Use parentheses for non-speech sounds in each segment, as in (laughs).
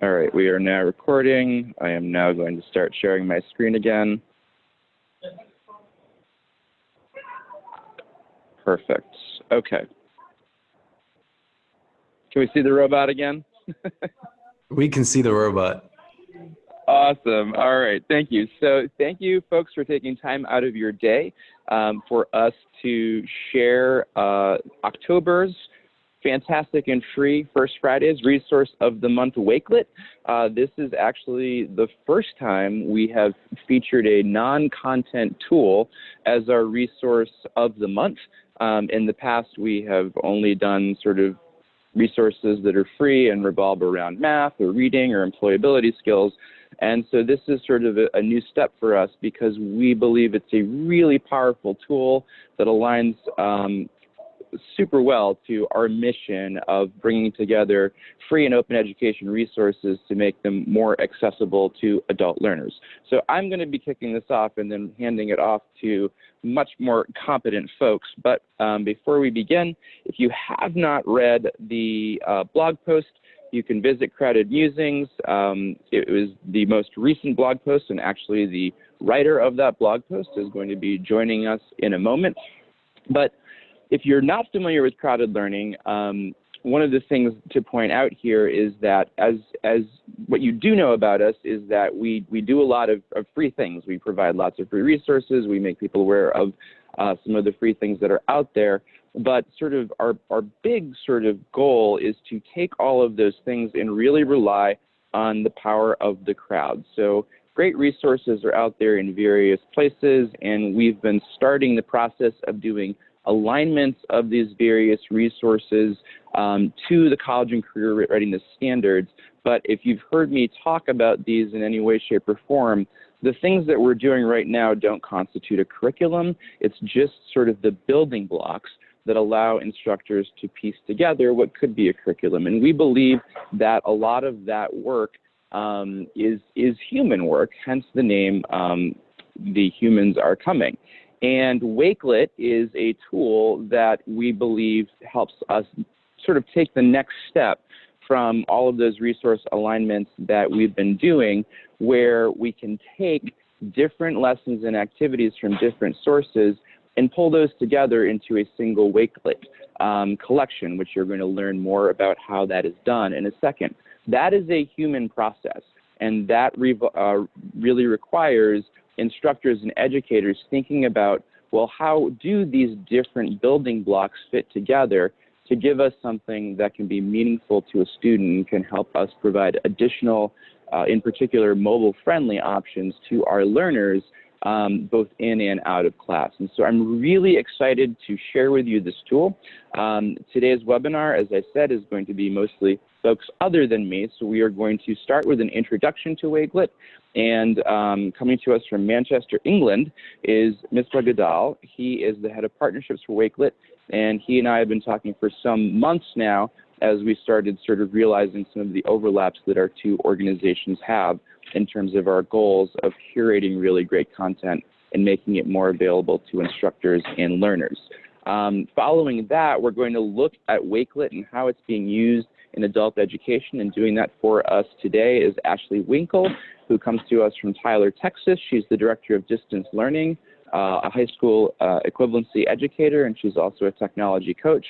All right, we are now recording. I am now going to start sharing my screen again. Perfect. Okay. Can we see the robot again? (laughs) we can see the robot. Awesome. All right. Thank you. So, thank you, folks, for taking time out of your day um, for us to share uh, October's fantastic and free First Fridays resource of the month Wakelet. Uh, this is actually the first time we have featured a non-content tool as our resource of the month. Um, in the past, we have only done sort of resources that are free and revolve around math or reading or employability skills. And so this is sort of a, a, new step for us because we believe it's a really powerful tool that aligns um, super well to our mission of bringing together free and open education resources to make them more accessible to adult learners. So I'm going to be kicking this off and then handing it off to much more competent folks. But um, before we begin, if you have not read the uh, blog post, you can visit Crowded Musings. Um, it was the most recent blog post, and actually the writer of that blog post is going to be joining us in a moment. But if you're not familiar with Crowd-Ed Learning, um, one of the things to point out here is that as as what you do know about us is that we we do a lot of, of free things. We provide lots of free resources. We make people aware of uh, some of the free things that are out there. But sort of our our big sort of goal is to take all of those things and really rely on the power of the crowd. So great resources are out there in various places, and we've been starting the process of doing alignments of these various resources um, to the college and career readiness standards. But if you've heard me talk about these in any way, shape, or form, the things that we're doing right now don't constitute a curriculum. It's just sort of the building blocks that allow instructors to piece together what could be a curriculum. And we believe that a lot of that work um, is, is human work, hence the name um, The Humans Are Coming. And Wakelet is a tool that we believe helps us sort of take the next step from all of those resource alignments that we've been doing, where we can take different lessons and activities from different sources and pull those together into a single Wakelet um, collection, which you're going to learn more about how that is done in a second. That is a human process, and that re uh, really requires instructors and educators thinking about, well, how do these different building blocks fit together to give us something that can be meaningful to a student and can help us provide additional, uh, in particular, mobile-friendly options to our learners um, both in and out of class. And so I'm really excited to share with you this tool. Um, today's webinar, as I said, is going to be mostly folks other than me. So we are going to start with an introduction to Wakelet. And um, coming to us from Manchester, England, is Mr. Gadal. He is the head of partnerships for Wakelet. And he and I have been talking for some months now as we started sort of realizing some of the overlaps that our two organizations have in terms of our goals of curating really great content and making it more available to instructors and learners. Um, following that, we're going to look at Wakelet and how it's being used in adult education, and doing that for us today is Ashley Winkle, who comes to us from Tyler, Texas. She's the Director of Distance Learning, uh, a high school uh, equivalency educator, and she's also a technology coach.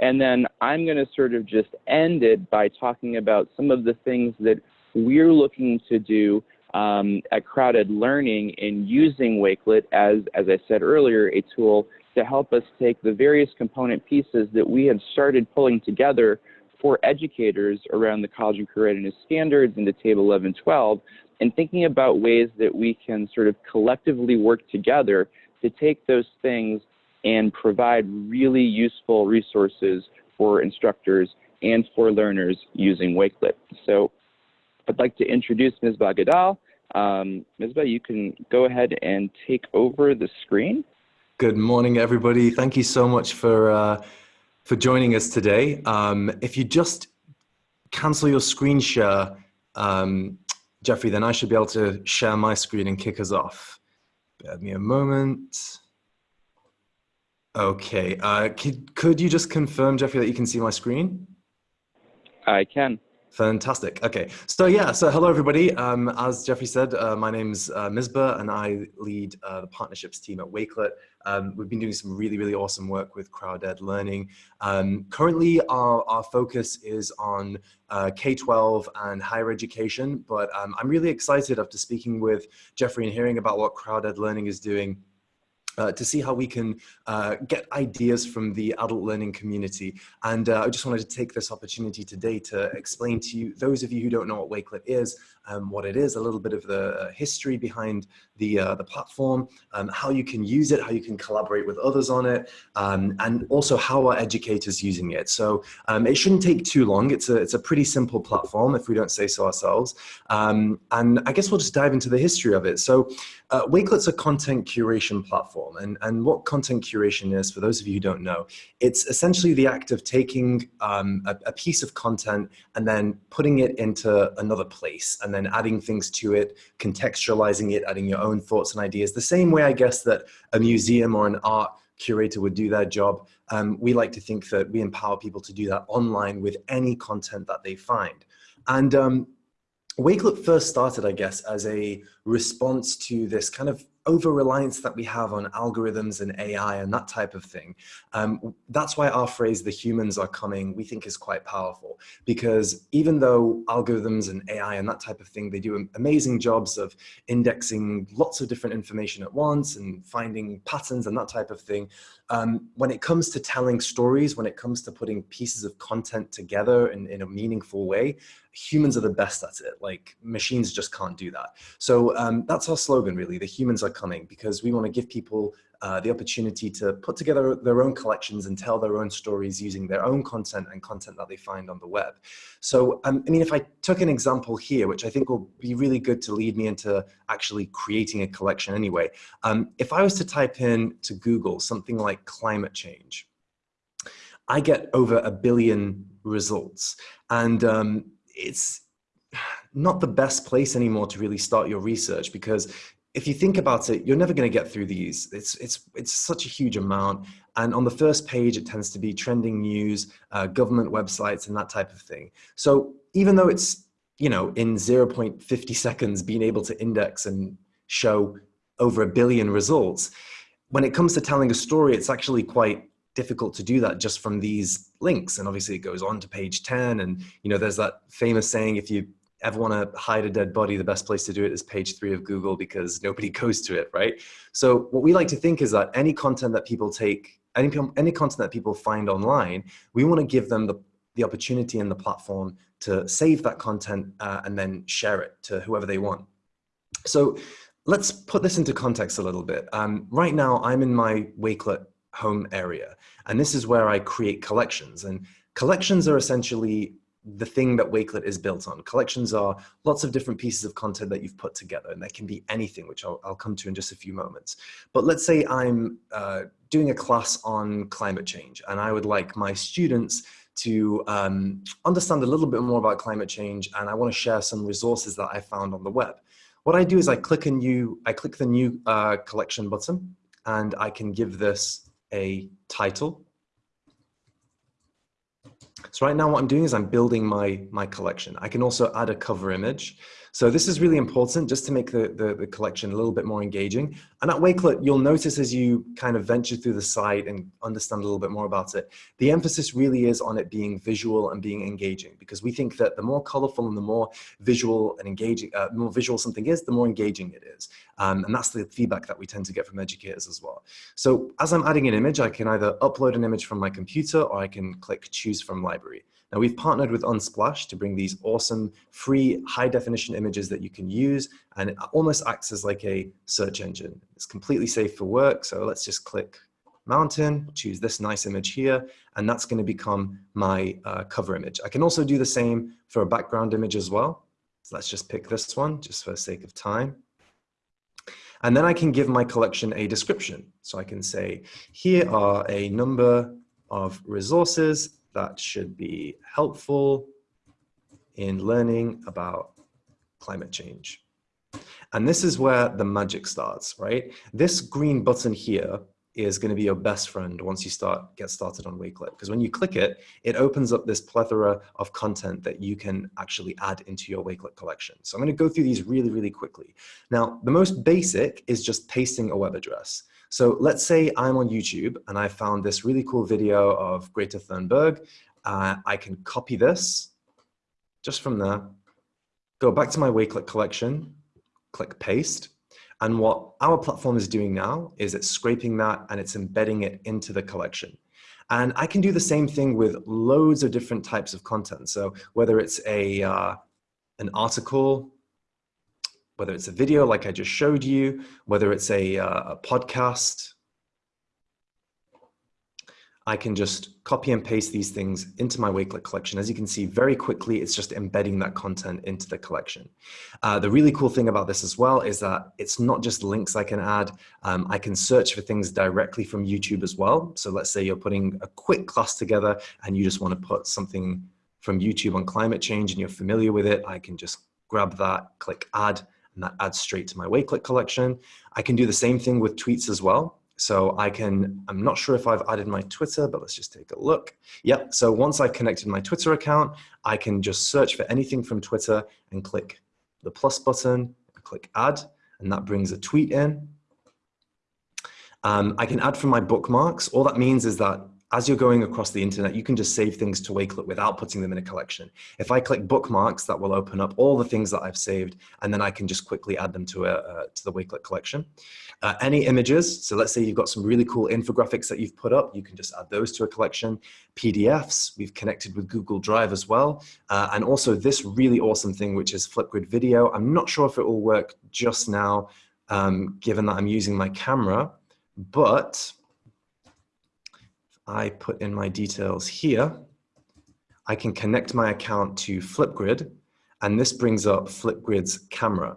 And then I'm going to sort of just end it by talking about some of the things that we're looking to do um, at Crowd-Ed Learning in using Wakelet as, as I said earlier, a tool to help us take the various component pieces that we have started pulling together for educators around the college and career readiness standards into Table 1112 and thinking about ways that we can sort of collectively work together to take those things and provide really useful resources for instructors and for learners using Wakelet. So I'd like to introduce Ms. Bagadal. Um, Misbah, you can go ahead and take over the screen. Good morning, everybody. Thank you so much for, uh, for joining us today. Um, if you just cancel your screen share, um, Jeffrey, then I should be able to share my screen and kick us off. Bear me a moment. Okay, uh, could, could you just confirm, Jeffrey, that you can see my screen? I can. Fantastic. Okay. So yeah, so hello everybody. Um, as Jeffrey said, uh, my name's uh, Misbah and I lead uh, the partnerships team at Wakelet. Um, we've been doing some really, really awesome work with Crowd-Ed Learning. Um, currently, our, our focus is on uh, K-12 and higher education, but um, I'm really excited after speaking with Jeffrey and hearing about what Crowd-Ed Learning is doing uh, to see how we can uh, get ideas from the adult learning community. And uh, I just wanted to take this opportunity today to explain to you, those of you who don't know what Wakelet is, um, what it is, a little bit of the uh, history behind the, uh, the platform, um, how you can use it, how you can collaborate with others on it, um, and also how are educators using it. So um, it shouldn't take too long. It's a, it's a pretty simple platform if we don't say so ourselves. Um, and I guess we'll just dive into the history of it. So uh, Wakelet's a content curation platform. And, and what content curation is, for those of you who don't know, it's essentially the act of taking um, a, a piece of content and then putting it into another place and then adding things to it, contextualizing it, adding your own thoughts and ideas. The same way, I guess, that a museum or an art curator would do their job. Um, we like to think that we empower people to do that online with any content that they find. And um, Wakelet first started, I guess, as a response to this kind of over reliance that we have on algorithms and AI and that type of thing. Um, that's why our phrase, the humans are coming, we think is quite powerful because even though algorithms and AI and that type of thing, they do amazing jobs of indexing lots of different information at once and finding patterns and that type of thing. Um, when it comes to telling stories, when it comes to putting pieces of content together in, in a meaningful way, humans are the best at it. Like machines just can't do that. So um, that's our slogan really, the humans are coming because we want to give people uh, the opportunity to put together their own collections and tell their own stories using their own content and content that they find on the web. So, um, I mean, if I took an example here, which I think will be really good to lead me into actually creating a collection anyway. Um, if I was to type in to Google something like climate change, I get over a billion results. And um, it's not the best place anymore to really start your research because if you think about it, you're never going to get through these. It's, it's, it's such a huge amount. And on the first page, it tends to be trending news, uh, government websites, and that type of thing. So even though it's, you know, in 0.50 seconds being able to index and show over a billion results, when it comes to telling a story, it's actually quite difficult to do that just from these links. And obviously it goes on to page 10. And, you know, there's that famous saying, if you ever want to hide a dead body, the best place to do it is page three of Google because nobody (laughs) goes to it, right? So what we like to think is that any content that people take, any, any content that people find online, we want to give them the, the opportunity and the platform to save that content uh, and then share it to whoever they want. So let's put this into context a little bit. Um, right now, I'm in my Wakelet home area. And this is where I create collections. And collections are essentially the thing that Wakelet is built on. Collections are lots of different pieces of content that you've put together, and that can be anything, which I'll, I'll come to in just a few moments. But let's say I'm uh, doing a class on climate change, and I would like my students to um, understand a little bit more about climate change, and I want to share some resources that I found on the web. What I do is I click a new, I click the new uh, collection button, and I can give this a title. So right now what I'm doing is I'm building my, my collection. I can also add a cover image. So this is really important just to make the, the, the, collection a little bit more engaging. And at Wakelet, you'll notice as you kind of venture through the site and understand a little bit more about it, the emphasis really is on it being visual and being engaging because we think that the more colorful and the more visual and engaging, uh, more visual something is, the more engaging it is. Um, and that's the feedback that we tend to get from educators as well. So as I'm adding an image, I can either upload an image from my computer or I can click choose from library. Now we've partnered with Unsplash to bring these awesome free high definition images that you can use and it almost acts as like a search engine. It's completely safe for work. So let's just click mountain, choose this nice image here, and that's gonna become my uh, cover image. I can also do the same for a background image as well. So let's just pick this one just for the sake of time. And then I can give my collection a description. So I can say, here are a number of resources that should be helpful in learning about climate change. And this is where the magic starts, right? This green button here is going to be your best friend once you start get started on Wakelet. Because when you click it, it opens up this plethora of content that you can actually add into your Wakelet collection. So I'm going to go through these really, really quickly. Now, the most basic is just pasting a web address. So let's say I'm on YouTube and I found this really cool video of Greta Thunberg. Uh, I can copy this just from there, go back to my Wakelet collection, click paste. And what our platform is doing now is it's scraping that and it's embedding it into the collection. And I can do the same thing with loads of different types of content. So whether it's a, uh, an article, whether it's a video like I just showed you, whether it's a, uh, a podcast, I can just copy and paste these things into my Wakelet collection. As you can see very quickly, it's just embedding that content into the collection. Uh, the really cool thing about this as well is that it's not just links I can add. Um, I can search for things directly from YouTube as well. So let's say you're putting a quick class together and you just want to put something from YouTube on climate change and you're familiar with it. I can just grab that, click add, and that adds straight to my Wakelet collection. I can do the same thing with tweets as well. So I can, I'm not sure if I've added my Twitter, but let's just take a look. Yep, so once I've connected my Twitter account, I can just search for anything from Twitter and click the plus button, click add, and that brings a tweet in. Um, I can add from my bookmarks. All that means is that as you're going across the internet, you can just save things to Wakelet without putting them in a collection. If I click bookmarks, that will open up all the things that I've saved, and then I can just quickly add them to, a, uh, to the Wakelet collection. Uh, any images, so let's say you've got some really cool infographics that you've put up, you can just add those to a collection. PDFs, we've connected with Google Drive as well. Uh, and also this really awesome thing, which is Flipgrid Video. I'm not sure if it will work just now, um, given that I'm using my camera, but I put in my details here, I can connect my account to Flipgrid, and this brings up Flipgrid's camera.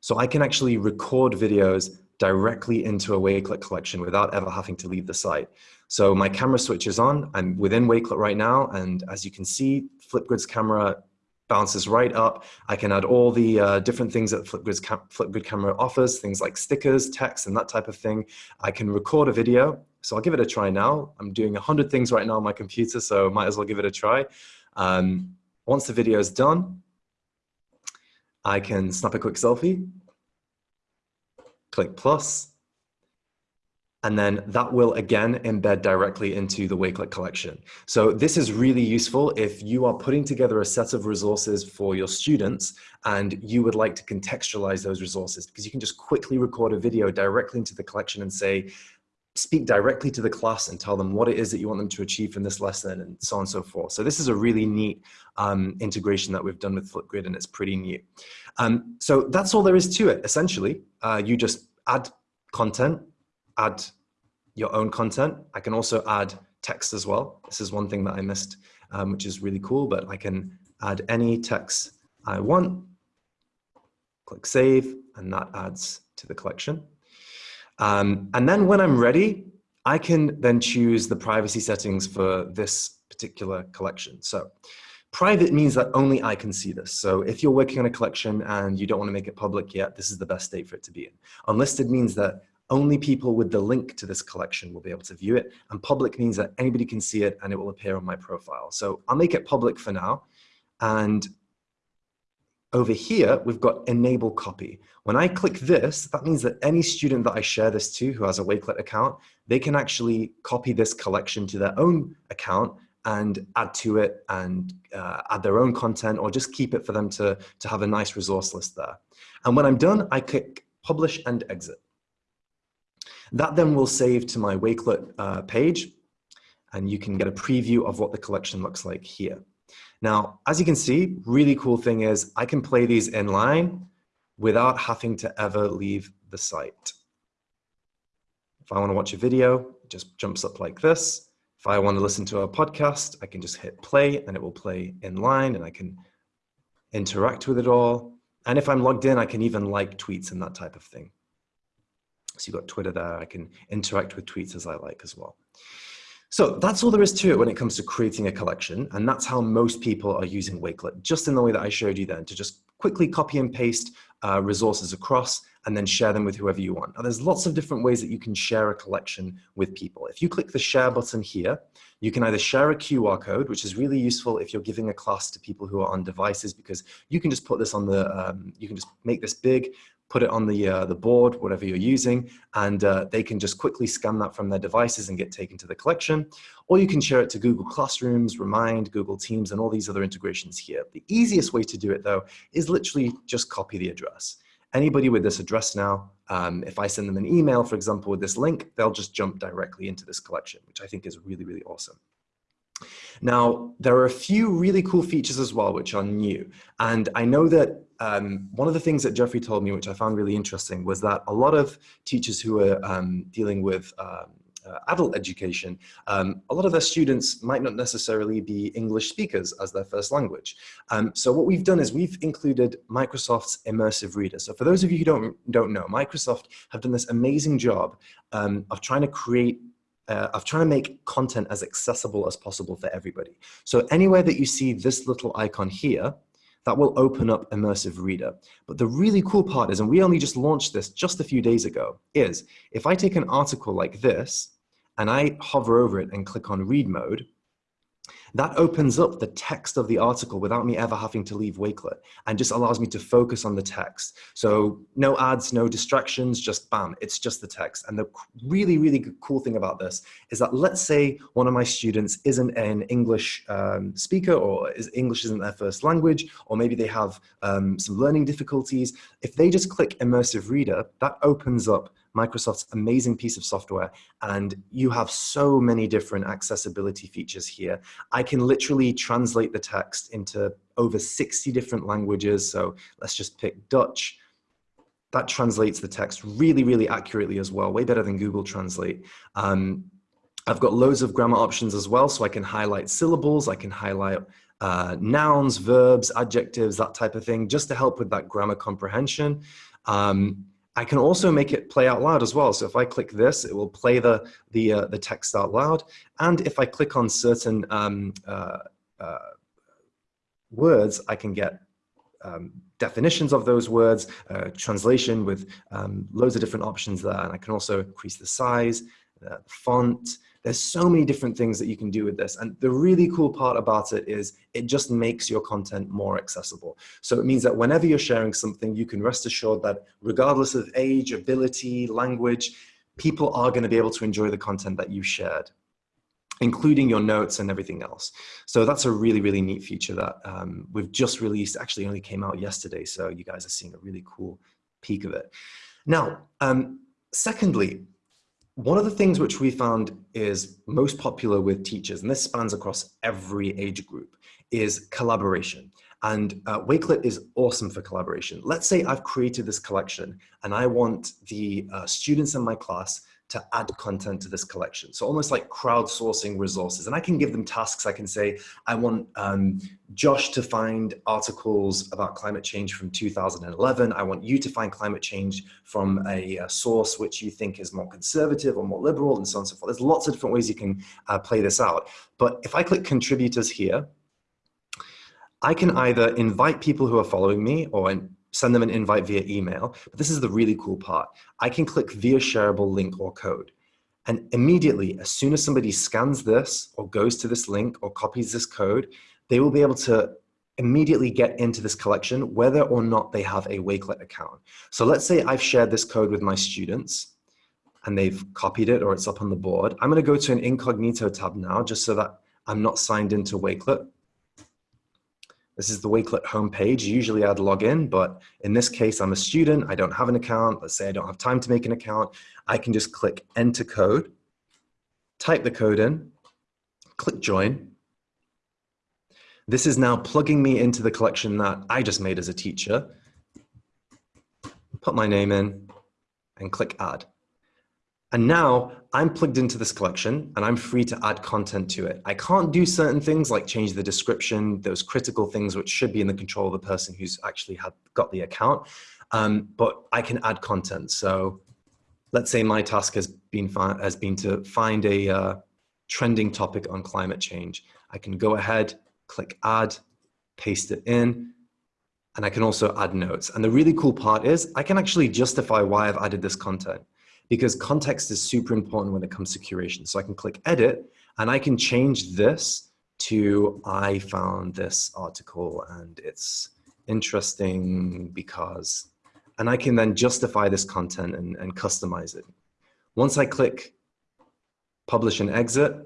So I can actually record videos directly into a Wakelet collection without ever having to leave the site. So my camera switches on, I'm within Wakelet right now, and as you can see, Flipgrid's camera bounces right up. I can add all the uh, different things that Flipgrid's cam Flipgrid camera offers, things like stickers, text, and that type of thing. I can record a video, so I'll give it a try now. I'm doing 100 things right now on my computer, so might as well give it a try. Um, once the video is done, I can snap a quick selfie, click plus, and then that will again embed directly into the Wakelet collection. So this is really useful if you are putting together a set of resources for your students and you would like to contextualize those resources because you can just quickly record a video directly into the collection and say, speak directly to the class and tell them what it is that you want them to achieve from this lesson and so on and so forth. So this is a really neat um, integration that we've done with Flipgrid and it's pretty new. Um, so that's all there is to it, essentially. Uh, you just add content, add your own content. I can also add text as well. This is one thing that I missed, um, which is really cool, but I can add any text I want, click save, and that adds to the collection. Um, and then when I'm ready, I can then choose the privacy settings for this particular collection. So private means that only I can see this. So if you're working on a collection and you don't want to make it public yet, this is the best state for it to be in. Unlisted means that only people with the link to this collection will be able to view it. And public means that anybody can see it and it will appear on my profile. So I'll make it public for now. And over here, we've got enable copy. When I click this, that means that any student that I share this to who has a Wakelet account, they can actually copy this collection to their own account and add to it and uh, add their own content or just keep it for them to, to have a nice resource list there. And when I'm done, I click publish and exit. That then will save to my Wakelet uh, page and you can get a preview of what the collection looks like here. Now, as you can see, really cool thing is I can play these in line without having to ever leave the site. If I want to watch a video, it just jumps up like this. If I want to listen to a podcast, I can just hit play and it will play in line and I can interact with it all. And if I'm logged in, I can even like tweets and that type of thing. So you've got Twitter there. I can interact with tweets as I like as well. So that's all there is to it when it comes to creating a collection. And that's how most people are using Wakelet, just in the way that I showed you then, to just quickly copy and paste uh, resources across and then share them with whoever you want. Now there's lots of different ways that you can share a collection with people. If you click the share button here, you can either share a QR code, which is really useful if you're giving a class to people who are on devices because you can just put this on the, um, you can just make this big, put it on the, uh, the board, whatever you're using, and uh, they can just quickly scan that from their devices and get taken to the collection. Or you can share it to Google Classrooms, Remind, Google Teams, and all these other integrations here. The easiest way to do it though is literally just copy the address. Anybody with this address now, um, if I send them an email, for example, with this link, they'll just jump directly into this collection, which I think is really, really awesome. Now, there are a few really cool features as well, which are new. And I know that um, one of the things that Jeffrey told me, which I found really interesting, was that a lot of teachers who are um, dealing with um, uh, adult education, um, a lot of their students might not necessarily be English speakers as their first language. Um, so what we've done is we've included Microsoft's Immersive Reader. So for those of you who don't, don't know, Microsoft have done this amazing job um, of trying to create uh, of trying to make content as accessible as possible for everybody. So anywhere that you see this little icon here, that will open up Immersive Reader. But the really cool part is, and we only just launched this just a few days ago, is if I take an article like this and I hover over it and click on read mode, that opens up the text of the article without me ever having to leave Wakelet and just allows me to focus on the text. So no ads, no distractions, just bam, it's just the text. And the really, really cool thing about this is that let's say one of my students isn't an English um, speaker or is English isn't their first language, or maybe they have um, some learning difficulties. If they just click Immersive Reader, that opens up Microsoft's amazing piece of software and you have so many different accessibility features here. I can literally translate the text into over 60 different languages. So let's just pick Dutch. That translates the text really, really accurately as well, way better than Google Translate. Um, I've got loads of grammar options as well, so I can highlight syllables, I can highlight uh, nouns, verbs, adjectives, that type of thing, just to help with that grammar comprehension. Um, I can also make it play out loud as well. So if I click this, it will play the, the, uh, the text out loud. And if I click on certain um, uh, uh, words, I can get um, definitions of those words, uh, translation with um, loads of different options there. And I can also increase the size, the font, there's so many different things that you can do with this. And the really cool part about it is it just makes your content more accessible. So it means that whenever you're sharing something, you can rest assured that regardless of age, ability, language, people are going to be able to enjoy the content that you shared including your notes and everything else. So that's a really, really neat feature that um, we've just released, actually only came out yesterday. So you guys are seeing a really cool peek of it. Now, um, secondly, one of the things which we found is most popular with teachers, and this spans across every age group, is collaboration. And uh, Wakelet is awesome for collaboration. Let's say I've created this collection and I want the uh, students in my class to add content to this collection. So almost like crowdsourcing resources. And I can give them tasks. I can say, I want um, Josh to find articles about climate change from 2011. I want you to find climate change from a, a source which you think is more conservative or more liberal and so on and so forth. There's lots of different ways you can uh, play this out. But if I click contributors here, I can either invite people who are following me or send them an invite via email. But this is the really cool part. I can click via shareable link or code. And immediately, as soon as somebody scans this or goes to this link or copies this code, they will be able to immediately get into this collection, whether or not they have a Wakelet account. So let's say I've shared this code with my students and they've copied it or it's up on the board. I'm gonna go to an incognito tab now, just so that I'm not signed into Wakelet. This is the Wakelet homepage. Usually I'd log in, but in this case, I'm a student. I don't have an account. Let's say I don't have time to make an account. I can just click enter code, type the code in, click join. This is now plugging me into the collection that I just made as a teacher. Put my name in and click add. And now I'm plugged into this collection and I'm free to add content to it. I can't do certain things like change the description, those critical things which should be in the control of the person who's actually had, got the account, um, but I can add content. So let's say my task has been, has been to find a uh, trending topic on climate change. I can go ahead, click add, paste it in, And I can also add notes. And the really cool part is I can actually justify why I've added this content because context is super important when it comes to curation. So I can click edit and I can change this to I found this article and it's interesting because, and I can then justify this content and, and customize it. Once I click publish and exit,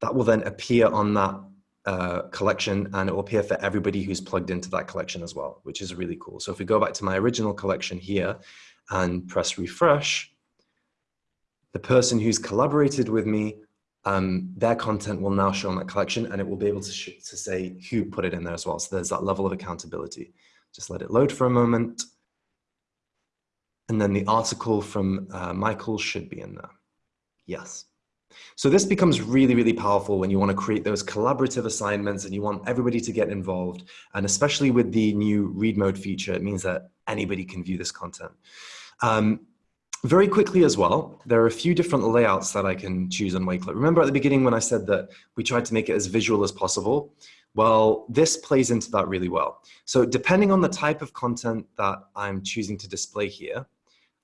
that will then appear on that uh, collection and it will appear for everybody who's plugged into that collection as well, which is really cool. So if we go back to my original collection here and press refresh, the person who's collaborated with me, um, their content will now show in that collection and it will be able to, to say who put it in there as well. So there's that level of accountability. Just let it load for a moment. And then the article from uh, Michael should be in there. Yes. So this becomes really, really powerful when you want to create those collaborative assignments and you want everybody to get involved. And especially with the new read mode feature, it means that anybody can view this content. Um, very quickly as well, there are a few different layouts that I can choose on Wakelet. Remember at the beginning when I said that we tried to make it as visual as possible? Well, this plays into that really well. So depending on the type of content that I'm choosing to display here,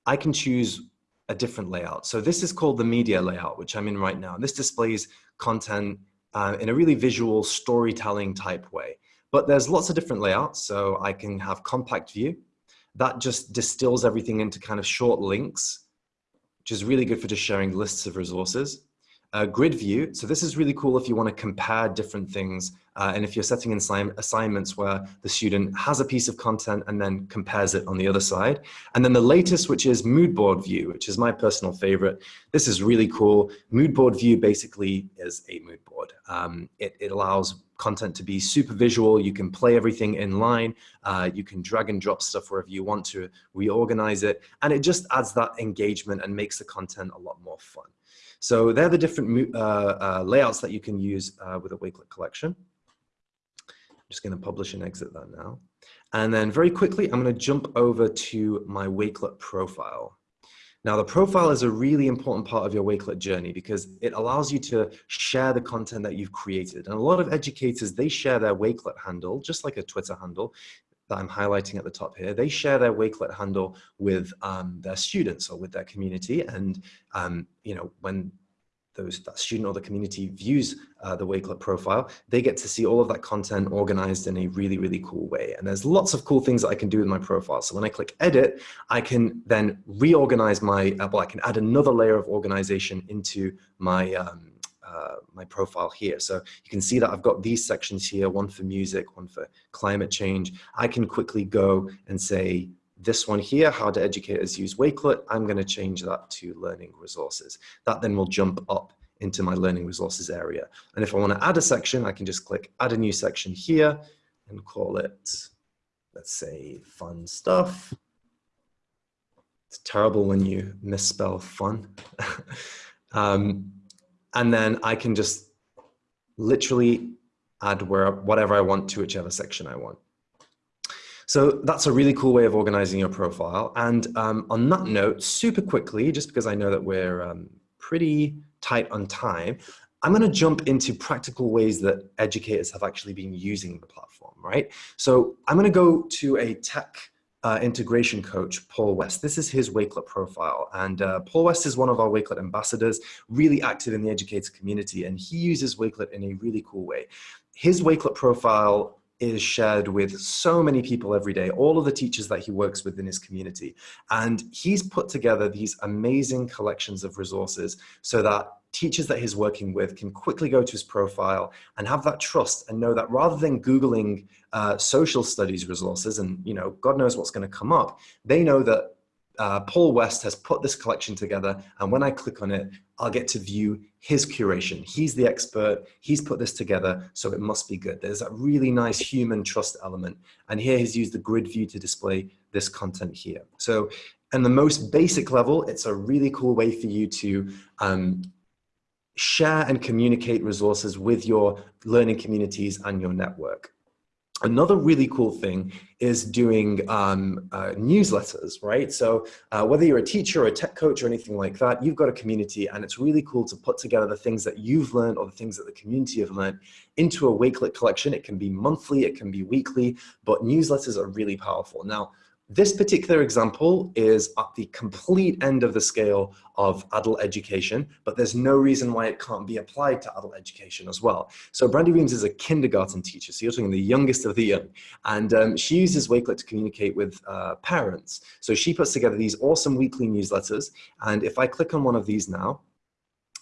I can choose a different layout. So this is called the media layout, which I'm in right now. This displays content uh, in a really visual storytelling type way. But there's lots of different layouts. So I can have compact view. That just distills everything into kind of short links, which is really good for just sharing lists of resources uh, grid view. So this is really cool if you want to compare different things uh, and if you're setting in assignments where the student has a piece of content and then compares it on the other side. And then the latest, which is mood board view, which is my personal favorite. This is really cool. Mood board view basically is a mood board. Um, it, it allows content to be super visual. You can play everything in line. Uh, you can drag and drop stuff wherever you want to reorganize it. And it just adds that engagement and makes the content a lot more fun. So they're the different uh, uh, layouts that you can use uh, with a Wakelet collection. Just going to publish and exit that now. And then very quickly, I'm going to jump over to my Wakelet profile. Now, the profile is a really important part of your Wakelet journey because it allows you to share the content that you've created. And a lot of educators, they share their Wakelet handle, just like a Twitter handle that I'm highlighting at the top here, they share their Wakelet handle with um, their students or with their community. And, um, you know, when those that student or the community views uh, the Wakelet profile, they get to see all of that content organized in a really, really cool way. And there's lots of cool things that I can do with my profile. So when I click edit, I can then reorganize my, uh, well, I can add another layer of organization into my, um, uh, my profile here. So you can see that I've got these sections here, one for music, one for climate change. I can quickly go and say, this one here, how do educators use Wakelet? I'm going to change that to learning resources. That then will jump up into my learning resources area. And if I want to add a section, I can just click add a new section here and call it, let's say, fun stuff. It's terrible when you misspell fun. (laughs) um, and then I can just literally add where, whatever I want to whichever section I want. So that's a really cool way of organizing your profile. And um, on that note, super quickly, just because I know that we're um, pretty tight on time, I'm going to jump into practical ways that educators have actually been using the platform, right? So I'm going to go to a tech uh, integration coach, Paul West. This is his Wakelet profile. And uh, Paul West is one of our Wakelet ambassadors, really active in the educator community. And he uses Wakelet in a really cool way. His Wakelet profile is shared with so many people every day, all of the teachers that he works with in his community. And he's put together these amazing collections of resources so that teachers that he's working with can quickly go to his profile and have that trust and know that rather than Googling uh, social studies resources and, you know, God knows what's going to come up, they know that uh, Paul West has put this collection together and when I click on it, I'll get to view his curation. He's the expert, he's put this together, so it must be good. There's a really nice human trust element. And here he's used the grid view to display this content here. So in the most basic level, it's a really cool way for you to um, share and communicate resources with your learning communities and your network. Another really cool thing is doing um, uh, newsletters, right? So uh, whether you're a teacher or a tech coach or anything like that, you've got a community and it's really cool to put together the things that you've learned or the things that the community have learned into a Wakelet collection. It can be monthly, it can be weekly, but newsletters are really powerful. Now, this particular example is at the complete end of the scale of adult education, but there's no reason why it can't be applied to adult education as well. So Brandy Reams is a kindergarten teacher, so you're talking the youngest of the young, and um, she uses Wakelet to communicate with uh, parents. So she puts together these awesome weekly newsletters, and if I click on one of these now,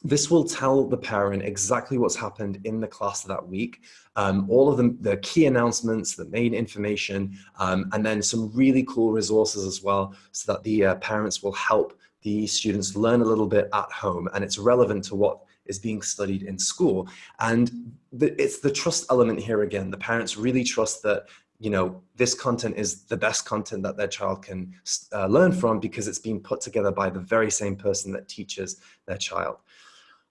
this will tell the parent exactly what's happened in the class that week, um, all of the, the, key announcements, the main information, um, and then some really cool resources as well so that the uh, parents will help the students learn a little bit at home and it's relevant to what is being studied in school. And the, it's the trust element here again. The parents really trust that you know, this content is the best content that their child can uh, learn from because it's being put together by the very same person that teaches their child.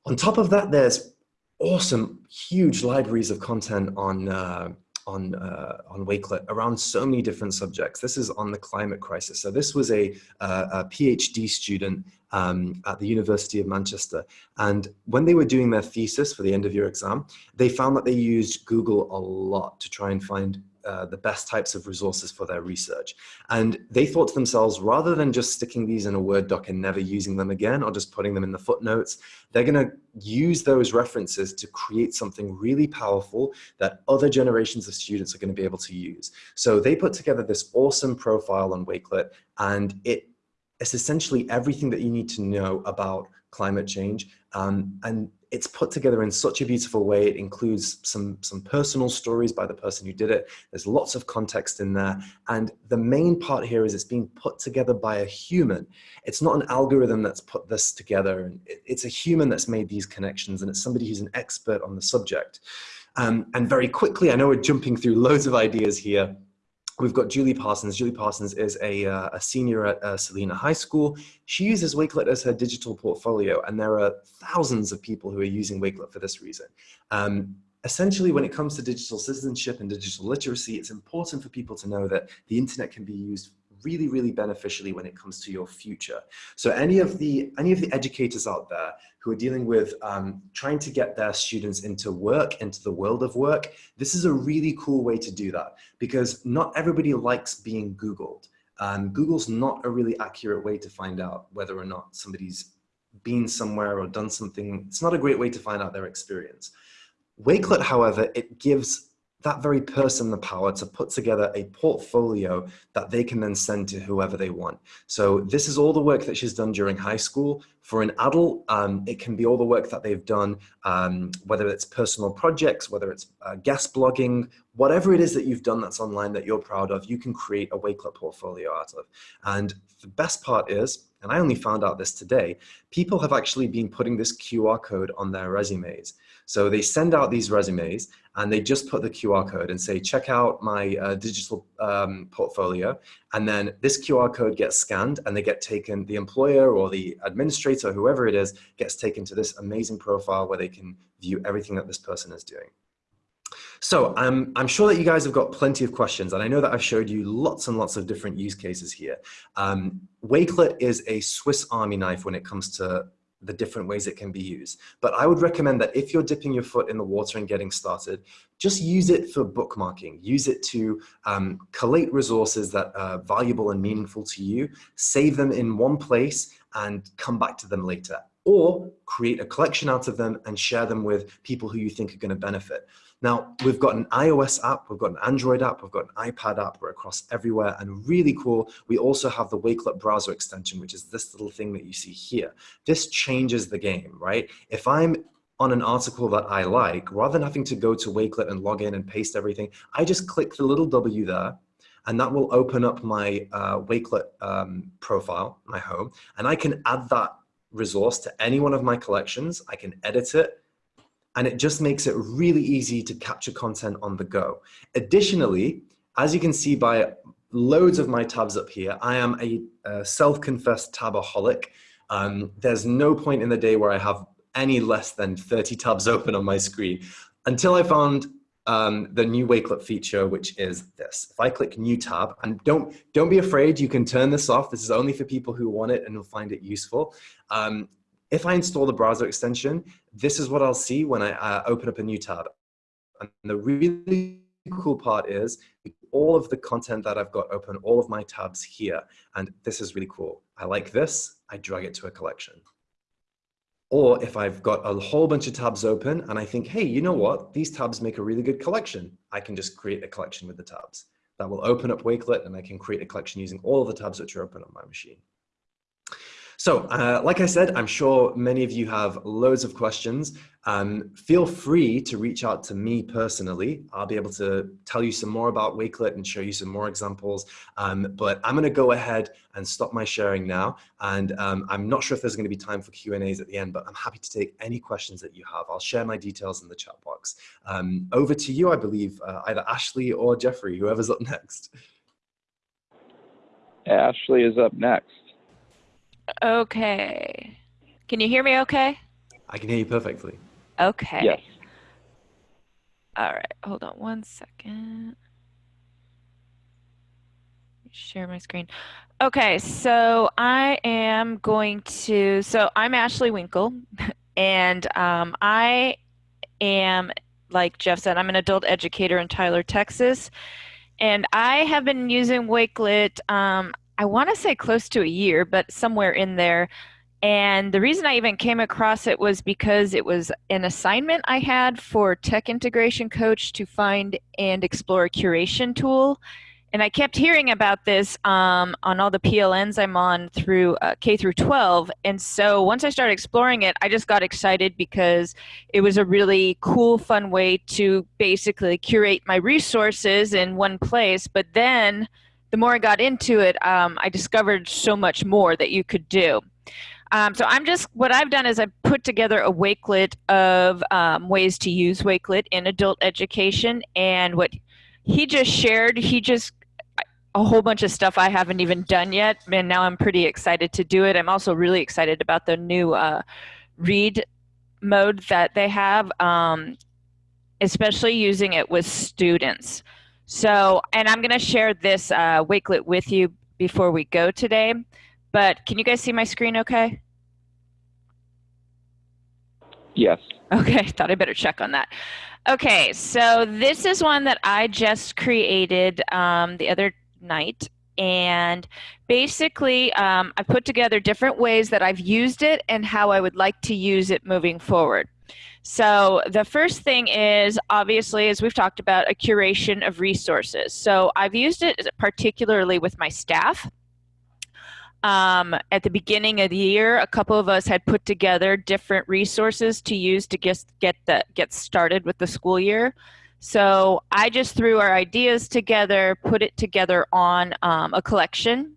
On top of that, there's awesome, huge libraries of content on uh, on uh, on Wakelet around so many different subjects. This is on the climate crisis. So this was a, uh, a PhD student um, at the University of Manchester, and when they were doing their thesis for the end of year exam, they found that they used Google a lot to try and find uh, the best types of resources for their research. And they thought to themselves, rather than just sticking these in a Word doc and never using them again, or just putting them in the footnotes, they're gonna use those references to create something really powerful that other generations of students are gonna be able to use. So they put together this awesome profile on Wakelet, and it it's essentially everything that you need to know about climate change. Um, and it's put together in such a beautiful way. It includes some, some personal stories by the person who did it. There's lots of context in there. And the main part here is it's being put together by a human. It's not an algorithm that's put this together. It's a human that's made these connections and it's somebody who's an expert on the subject. Um, and very quickly, I know we're jumping through loads of ideas here, We've got Julie Parsons. Julie Parsons is a, uh, a senior at uh, High School. She uses Wakelet as her digital portfolio, and there are thousands of people who are using Wakelet for this reason. Um, essentially, when it comes to digital citizenship and digital literacy, it's important for people to know that the internet can be used really, really beneficially when it comes to your future. So any of the, any of the educators out there who are dealing with um, trying to get their students into work, into the world of work, this is a really cool way to do that because not everybody likes being Googled. Um, Google's not a really accurate way to find out whether or not somebody's been somewhere or done something. It's not a great way to find out their experience. Wakelet, however, it gives that very person the power to put together a portfolio that they can then send to whoever they want. So this is all the work that she's done during high school. For an adult, um, it can be all the work that they've done, um, whether it's personal projects, whether it's uh, guest blogging, whatever it is that you've done that's online that you're proud of, you can create a Wakelet portfolio out of. And the best part is, and I only found out this today, people have actually been putting this QR code on their resumes. So they send out these resumes and they just put the QR code and say, check out my uh, digital um, portfolio. And then this QR code gets scanned and they get taken, the employer or the administrator, whoever it is, gets taken to this amazing profile where they can view everything that this person is doing. So um, I'm sure that you guys have got plenty of questions, and I know that I've showed you lots and lots of different use cases here. Um, Wakelet is a Swiss Army knife when it comes to the different ways it can be used. But I would recommend that if you're dipping your foot in the water and getting started, just use it for bookmarking. Use it to um, collate resources that are valuable and meaningful to you, save them in one place and come back to them later. Or create a collection out of them and share them with people who you think are gonna benefit. Now, we've got an iOS app, we've got an Android app, we've got an iPad app, we're across everywhere, and really cool, we also have the Wakelet browser extension, which is this little thing that you see here. This changes the game, right? If I'm on an article that I like, rather than having to go to Wakelet and log in and paste everything, I just click the little W there, and that will open up my uh, Wakelet um, profile, my home, and I can add that resource to any one of my collections. I can edit it, and it just makes it really easy to capture content on the go. Additionally, as you can see by loads of my tabs up here, I am a, a self-confessed tabaholic. Um, there's no point in the day where I have any less than 30 tabs open on my screen until I found um, the new Wakelet feature, which is this. If I click New Tab, and don't don't be afraid, you can turn this off. This is only for people who want it and will find it useful. Um, if I install the browser extension, this is what I'll see when I uh, open up a new tab. And the really cool part is all of the content that I've got open, all of my tabs here. And this is really cool. I like this, I drag it to a collection. Or if I've got a whole bunch of tabs open and I think, hey, you know what? These tabs make a really good collection. I can just create a collection with the tabs. That will open up Wakelet and I can create a collection using all of the tabs which are open on my machine. So, uh, like I said, I'm sure many of you have loads of questions. Um, feel free to reach out to me personally. I'll be able to tell you some more about Wakelet and show you some more examples. Um, but I'm going to go ahead and stop my sharing now. And um, I'm not sure if there's going to be time for Q&As at the end, but I'm happy to take any questions that you have. I'll share my details in the chat box. Um, over to you, I believe, uh, either Ashley or Jeffrey, whoever's up next. Ashley is up next. Okay. Can you hear me okay? I can hear you perfectly. Okay. Yes. All right. Hold on one second. Share my screen. Okay, so I am going to, so I'm Ashley Winkle, (laughs) and um, I am, like Jeff said, I'm an adult educator in Tyler, Texas. And I have been using Wakelet. Um, I want to say close to a year, but somewhere in there. And the reason I even came across it was because it was an assignment I had for Tech Integration Coach to find and explore a curation tool. And I kept hearing about this um, on all the PLNs I'm on through uh, K through 12. And so once I started exploring it, I just got excited because it was a really cool, fun way to basically curate my resources in one place. But then the more I got into it, um, I discovered so much more that you could do. Um, so I'm just, what I've done is I've put together a Wakelet of um, ways to use Wakelet in adult education. And what he just shared, he just, a whole bunch of stuff I haven't even done yet. And now I'm pretty excited to do it. I'm also really excited about the new uh, read mode that they have, um, especially using it with students. So, and I'm going to share this uh, Wakelet with you before we go today. But can you guys see my screen okay? Yes. Okay, (laughs) thought I better check on that. Okay, so this is one that I just created um, the other night. And basically, um, I put together different ways that I've used it and how I would like to use it moving forward. So the first thing is obviously, as we've talked about, a curation of resources. So I've used it particularly with my staff. Um, at the beginning of the year, a couple of us had put together different resources to use to get get the get started with the school year. So I just threw our ideas together, put it together on um, a collection,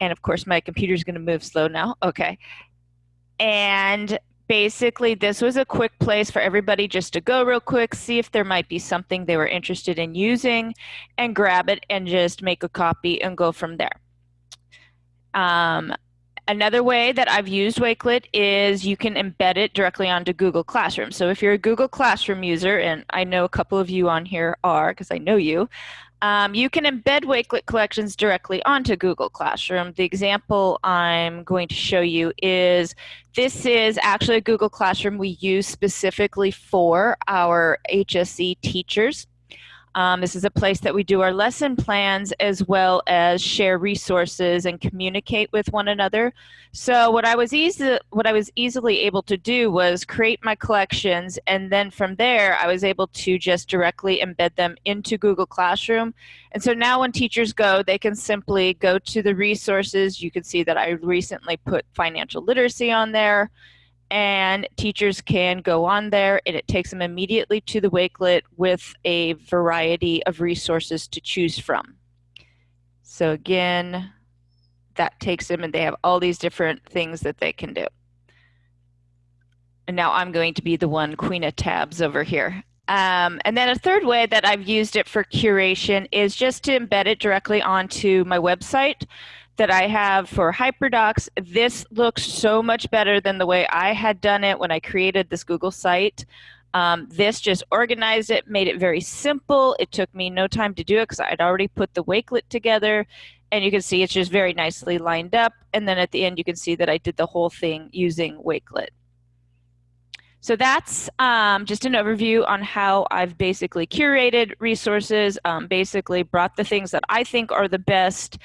and of course my computer's going to move slow now. Okay, and basically this was a quick place for everybody just to go real quick, see if there might be something they were interested in using and grab it and just make a copy and go from there. Um, another way that I've used Wakelet is you can embed it directly onto Google Classroom. So if you're a Google Classroom user, and I know a couple of you on here are because I know you, um, you can embed Wakelet collections directly onto Google Classroom. The example I'm going to show you is this is actually a Google Classroom we use specifically for our HSE teachers. Um, this is a place that we do our lesson plans as well as share resources and communicate with one another. So what I was easy, what I was easily able to do was create my collections, and then from there I was able to just directly embed them into Google Classroom. And so now when teachers go, they can simply go to the resources. You can see that I recently put financial literacy on there and teachers can go on there and it takes them immediately to the Wakelet with a variety of resources to choose from. So again, that takes them and they have all these different things that they can do. And now I'm going to be the one queen of tabs over here. Um, and then a third way that I've used it for curation is just to embed it directly onto my website that I have for HyperDocs, this looks so much better than the way I had done it when I created this Google site. Um, this just organized it, made it very simple. It took me no time to do it because I'd already put the Wakelet together. And you can see it's just very nicely lined up. And then at the end, you can see that I did the whole thing using Wakelet. So that's um, just an overview on how I've basically curated resources, um, basically brought the things that I think are the best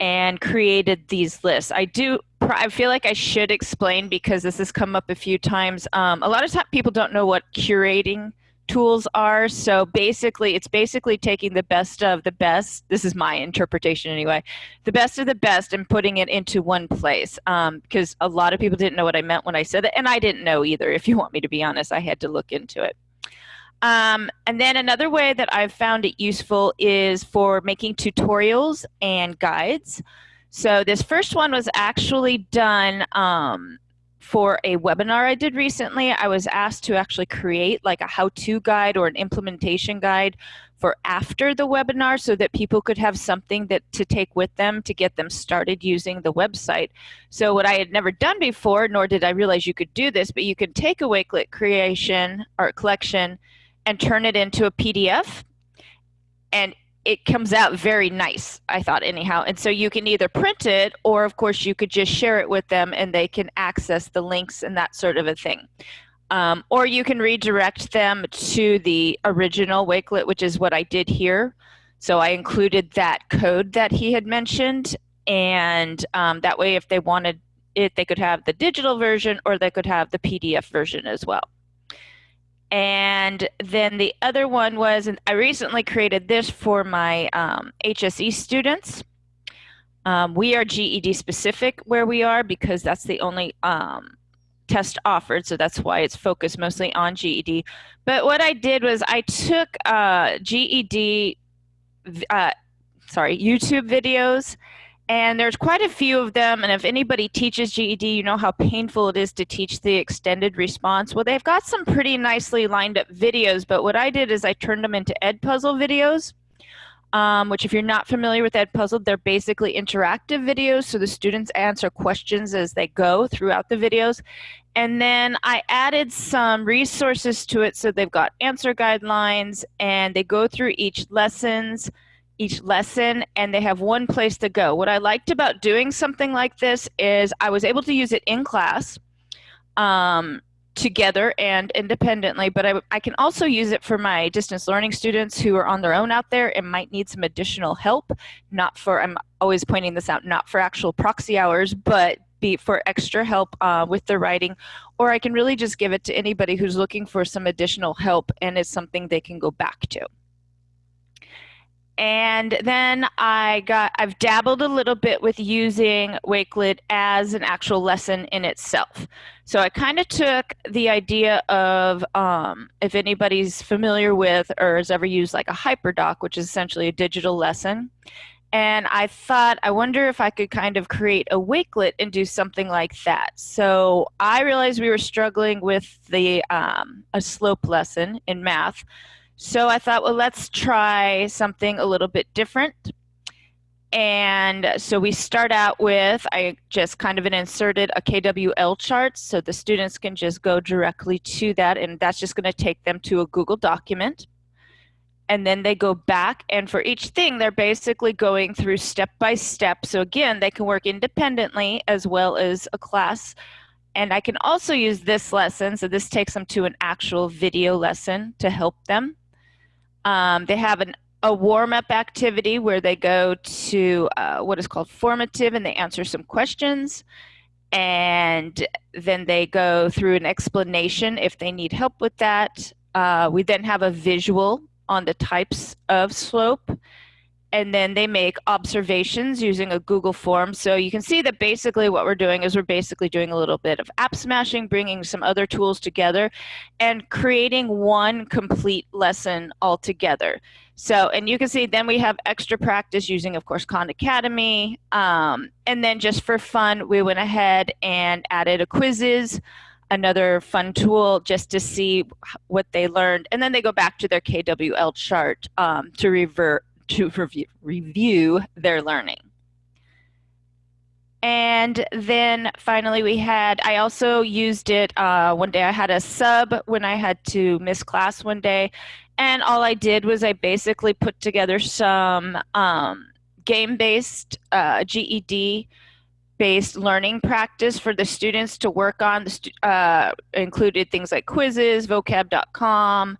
and created these lists. I do, I feel like I should explain because this has come up a few times. Um, a lot of times people don't know what curating tools are. So basically, it's basically taking the best of the best. This is my interpretation anyway. The best of the best and putting it into one place. Because um, a lot of people didn't know what I meant when I said it, and I didn't know either. If you want me to be honest, I had to look into it. Um, and then another way that I've found it useful is for making tutorials and guides. So this first one was actually done um, for a webinar I did recently, I was asked to actually create like a how-to guide or an implementation guide for after the webinar so that people could have something that to take with them to get them started using the website. So what I had never done before, nor did I realize you could do this, but you could take a Wakelet creation or collection and turn it into a PDF and it comes out very nice, I thought, anyhow. And so you can either print it, or of course, you could just share it with them and they can access the links and that sort of a thing. Um, or you can redirect them to the original Wakelet, which is what I did here. So I included that code that he had mentioned. And um, that way, if they wanted it, they could have the digital version or they could have the PDF version as well. And then the other one was, and I recently created this for my um, HSE students. Um, we are GED specific where we are because that's the only um, test offered, so that's why it's focused mostly on GED. But what I did was I took uh, GED, uh, sorry, YouTube videos and there's quite a few of them. And if anybody teaches GED, you know how painful it is to teach the extended response. Well, they've got some pretty nicely lined up videos, but what I did is I turned them into Edpuzzle videos. Um, which if you're not familiar with Edpuzzle, they're basically interactive videos. So the students answer questions as they go throughout the videos. And then I added some resources to it. So they've got answer guidelines and they go through each lessons each lesson and they have one place to go. What I liked about doing something like this is I was able to use it in class um, together and independently, but I, I can also use it for my distance learning students who are on their own out there and might need some additional help, not for, I'm always pointing this out, not for actual proxy hours, but be for extra help uh, with their writing, or I can really just give it to anybody who's looking for some additional help and it's something they can go back to and then I got I've dabbled a little bit with using Wakelet as an actual lesson in itself. So I kind of took the idea of um, if anybody's familiar with or has ever used like a HyperDoc, which is essentially a digital lesson. And I thought, I wonder if I could kind of create a Wakelet and do something like that. So I realized we were struggling with the um, a slope lesson in math. So I thought, well, let's try something a little bit different. And so we start out with, I just kind of inserted a KWL chart so the students can just go directly to that and that's just gonna take them to a Google document. And then they go back and for each thing, they're basically going through step by step. So again, they can work independently as well as a class. And I can also use this lesson, so this takes them to an actual video lesson to help them. Um, they have an, a warm-up activity where they go to uh, what is called formative and they answer some questions. And then they go through an explanation if they need help with that. Uh, we then have a visual on the types of slope and then they make observations using a Google form. So you can see that basically what we're doing is we're basically doing a little bit of app smashing, bringing some other tools together and creating one complete lesson altogether. So, and you can see then we have extra practice using, of course, Khan Academy. Um, and then just for fun, we went ahead and added a Quizizz another fun tool just to see what they learned. And then they go back to their KWL chart um, to revert to review, review their learning. And then finally, we had, I also used it uh, one day. I had a sub when I had to miss class one day. And all I did was I basically put together some um, game based uh, GED based learning practice for the students to work on. The uh, included things like Quizizz, vocab.com,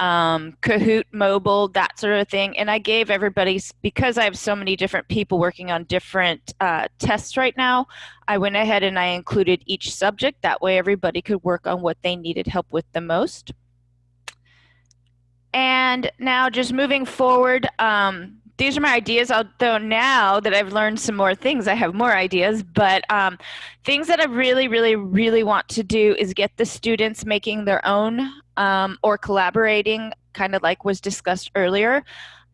um, Kahoot mobile, that sort of thing. And I gave everybody, because I have so many different people working on different uh, tests right now, I went ahead and I included each subject. That way everybody could work on what they needed help with the most. And now just moving forward, um, these are my ideas. Although now that I've learned some more things, I have more ideas. But um, things that I really, really, really want to do is get the students making their own um, or collaborating, kind of like was discussed earlier.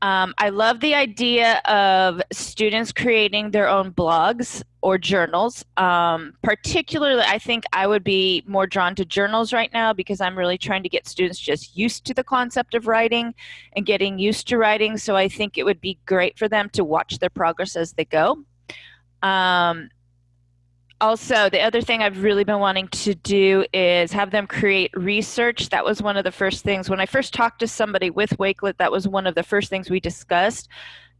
Um, I love the idea of students creating their own blogs or journals. Um, particularly, I think I would be more drawn to journals right now because I'm really trying to get students just used to the concept of writing and getting used to writing. So I think it would be great for them to watch their progress as they go. Um, also, the other thing I've really been wanting to do is have them create research. That was one of the first things. When I first talked to somebody with Wakelet, that was one of the first things we discussed.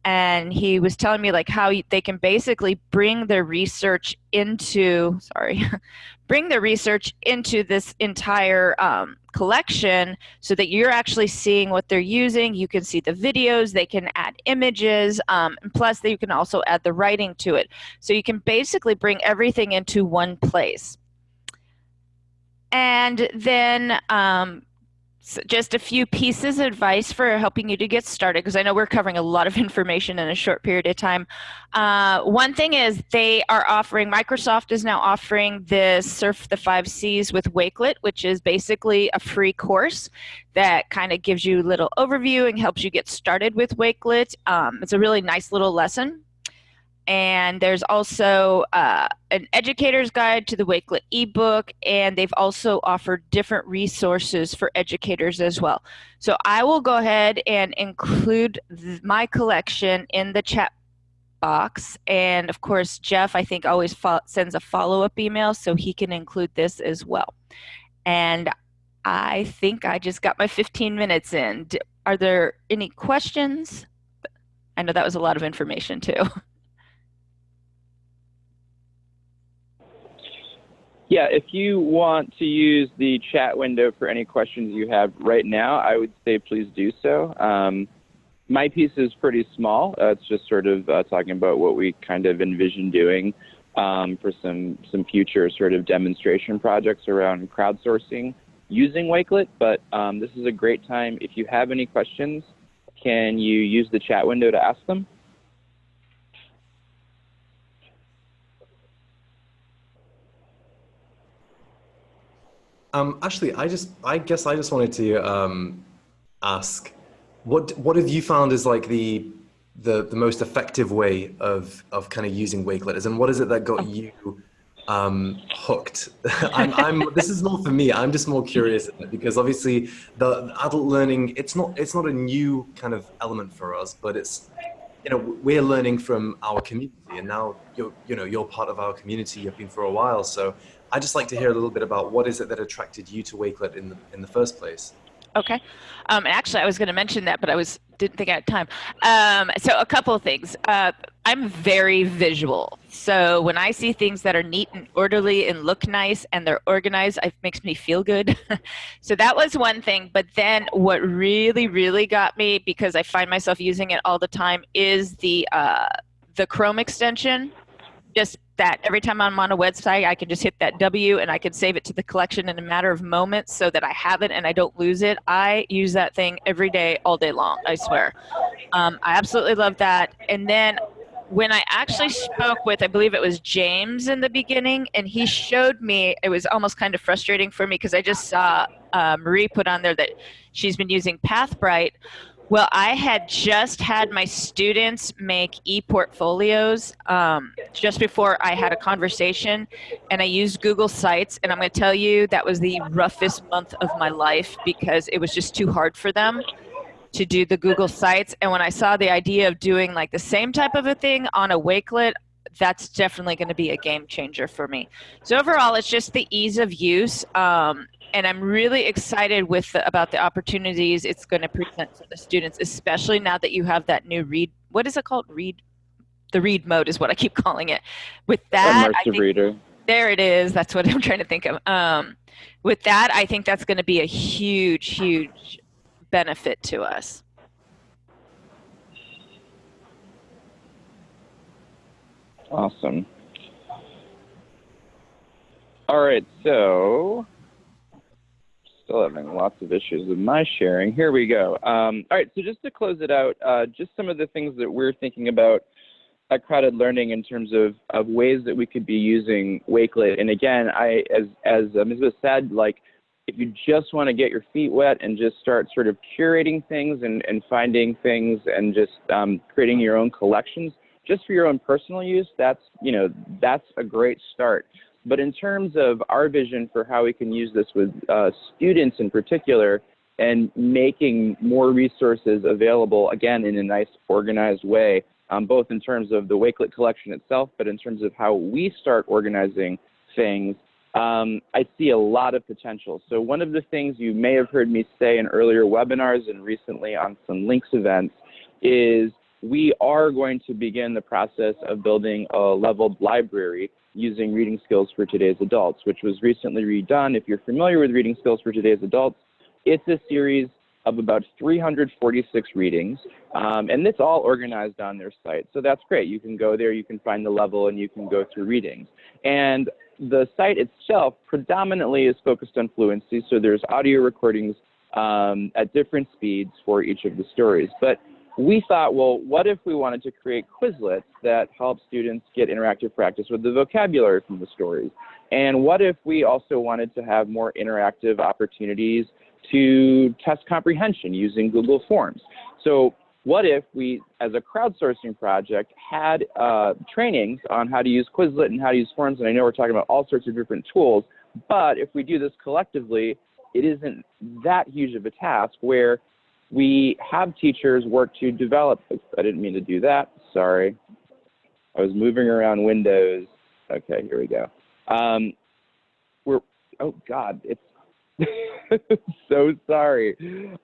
And he was telling me like how they can basically bring their research into, sorry, (laughs) bring their research into this entire um, collection so that you're actually seeing what they're using. You can see the videos, they can add images, um, and plus you can also add the writing to it. So you can basically bring everything into one place. And then um, so just a few pieces of advice for helping you to get started because I know we're covering a lot of (laughs) information in a short period of time. Uh, one thing is they are offering, Microsoft is now offering this Surf the Five C's with Wakelet, which is basically a free course that kind of gives you a little overview and helps you get started with Wakelet. Um, it's a really nice little lesson and there's also uh, an educator's guide to the Wakelet ebook, and they've also offered different resources for educators as well. So I will go ahead and include my collection in the chat box, and of course, Jeff, I think, always sends a follow-up email, so he can include this as well. And I think I just got my 15 minutes in. Are there any questions? I know that was a lot of information too. (laughs) Yeah, if you want to use the chat window for any questions you have right now, I would say please do so. Um, my piece is pretty small. Uh, it's just sort of uh, talking about what we kind of envision doing um, for some some future sort of demonstration projects around crowdsourcing using Wakelet. But um, this is a great time. If you have any questions, can you use the chat window to ask them? Um, actually, I just, I guess, I just wanted to um, ask, what what have you found is like the the the most effective way of of kind of using Wakelet, and what is it that got you um, hooked? (laughs) I'm, I'm, this is more for me. I'm just more curious because obviously the adult learning, it's not it's not a new kind of element for us, but it's you know we're learning from our community, and now you're you know you're part of our community. You've been for a while, so I'd just like to hear a little bit about what is it that attracted you to Wakelet in the, in the first place? Okay. Um, actually, I was going to mention that, but I was didn't think I had time. Um, so a couple of things. Uh, I'm very visual. So when I see things that are neat and orderly and look nice and they're organized, it makes me feel good. (laughs) so that was one thing. But then what really, really got me, because I find myself using it all the time, is the uh, the Chrome extension. Just that every time I'm on a website, I can just hit that W and I can save it to the collection in a matter of moments so that I have it and I don't lose it. I use that thing every day, all day long, I swear. Um, I absolutely love that. And then when I actually spoke with, I believe it was James in the beginning, and he showed me, it was almost kind of frustrating for me because I just saw uh, Marie put on there that she's been using Pathbrite. Well, I had just had my students make e-portfolios um, just before I had a conversation, and I used Google Sites, and I'm going to tell you that was the roughest month of my life because it was just too hard for them to do the Google Sites. And when I saw the idea of doing like the same type of a thing on a Wakelet, that's definitely going to be a game changer for me. So overall, it's just the ease of use. Um, and I'm really excited with the, about the opportunities it's going to present for the students, especially now that you have that new read. What is it called? Read. The read mode is what I keep (laughs) calling it. With that, immersive think, reader. There it is. That's what (laughs) I'm trying to think of. Um, with that, I think that's going to be a huge, huge benefit to us. Awesome. All right, so still having lots of issues with my sharing. Here we go. Um, all right, so just to close it out, uh, just some of the things that we're thinking about at Crowd-Ed Learning in terms of, of ways that we could be using Wakelet. And again, I as as uh, Misbah said, like if you just want to get your feet wet and just start sort of curating things and, and finding things and just um, creating your own collections, just for your own personal use, that's you know that's a great start. But in terms of our vision for how we can use this with uh, students in particular, and making more resources available again in a nice organized way, um, both in terms of the Wakelet collection itself, but in terms of how we start organizing things, um, I see a lot of potential. So one of the things you may have heard me say in earlier webinars and recently on some LINCS events is we are going to begin the process of building a leveled library using reading skills for today's adults, which was recently redone. If you're familiar with reading skills for today's adults, it's a series of about 346 readings, um, and it's all organized on their site. So that's great. You can go there, you can find the level, and you can go through readings. And the site itself predominantly is focused on fluency, so there's audio recordings um, at different speeds for each of the stories. But we thought, well, what if we wanted to create Quizlets that help students get interactive practice with the vocabulary from the stories? And what if we also wanted to have more interactive opportunities to test comprehension using Google Forms? So what if we, as a crowdsourcing project, had uh, trainings on how to use Quizlet and how to use Forms? And I know we're talking about all sorts of different tools, but if we do this collectively, it isn't that huge of a task where we have teachers work to develop, I didn't mean to do that, sorry. I was moving around windows. Okay, here we go. Um, we're, oh God, it's (laughs) so sorry.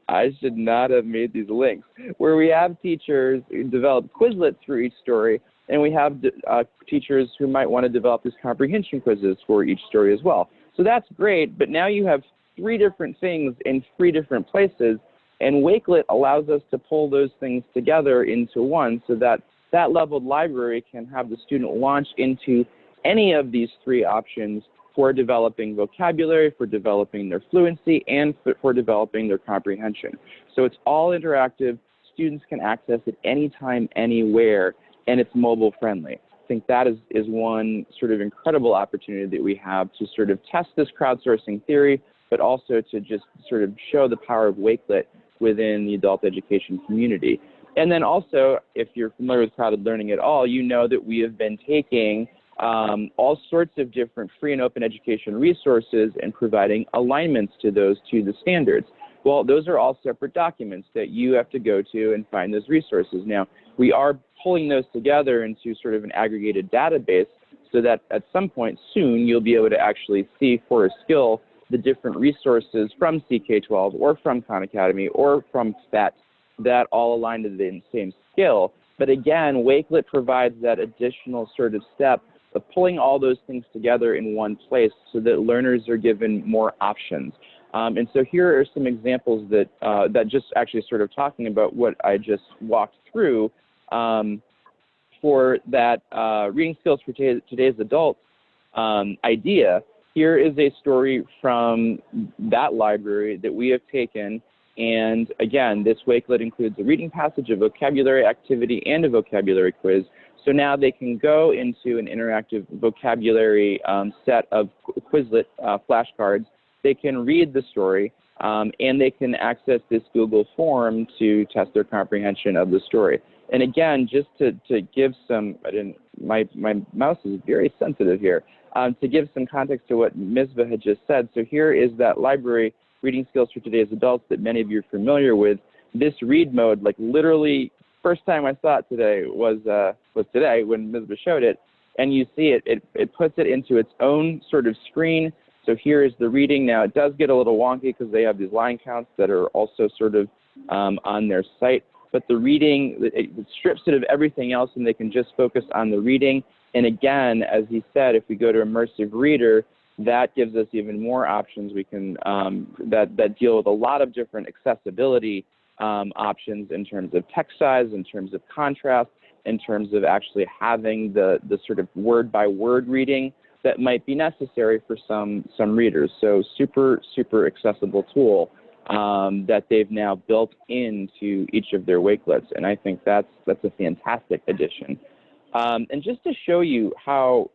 I should not have made these links. Where we have teachers develop Quizlets through each story, and we have uh, teachers who might want to develop these comprehension quizzes for each story as well. So that's great, but now you have three different things in three different places and Wakelet allows us to pull those things together into one so that that leveled library can have the student launch into any of these three options for developing vocabulary, for developing their fluency, and for, for developing their comprehension. So it's all interactive. Students can access it anytime, anywhere, and it's mobile friendly. I think that is, is one sort of incredible opportunity that we have to sort of test this crowdsourcing theory, but also to just sort of show the power of Wakelet within the adult education community. And then also, if you're familiar with Crowd-Ed Learning at all, you know that we have been taking um, all sorts of different free and open education resources and providing alignments to those to the standards. Well, those are all separate documents that you have to go to and find those resources. Now, we are pulling those together into sort of an aggregated database so that at some point soon you'll be able to actually see for a skill the different resources from CK12 or from Khan Academy or from PhET that all align to the same skill. But again, Wakelet provides that additional sort of step of pulling all those things together in one place so that learners are given more options. Um, and so here are some examples that, uh, that just actually sort of talking about what I just walked through um, for that uh, reading skills for today's adults um, idea here is a story from that library that we have taken. And again, this Wakelet includes a reading passage, a vocabulary activity, and a vocabulary quiz. So now they can go into an interactive vocabulary um, set of Quizlet uh, flashcards. They can read the story, um, and they can access this Google form to test their comprehension of the story. And again, just to, to give some, I didn't, my, my mouse is very sensitive here. Um, to give some context to what Misbah had just said, so here is that library, Reading Skills for Today's Adults, that many of you are familiar with. This read mode, like literally, first time I saw it today was, uh, was today when Misbah showed it. and you see it, it, it puts it into its own sort of screen. So here is the reading. Now it does get a little wonky because they have these line counts that are also sort of um, on their site, but the reading, it, it strips it of everything else and they can just focus on the reading. And again, as he said, if we go to immersive reader, that gives us even more options. We can um, that that deal with a lot of different accessibility um, options in terms of text size, in terms of contrast, in terms of actually having the the sort of word by word reading that might be necessary for some some readers. So super super accessible tool um, that they've now built into each of their Wakelets, and I think that's that's a fantastic addition. Um, and just to show you how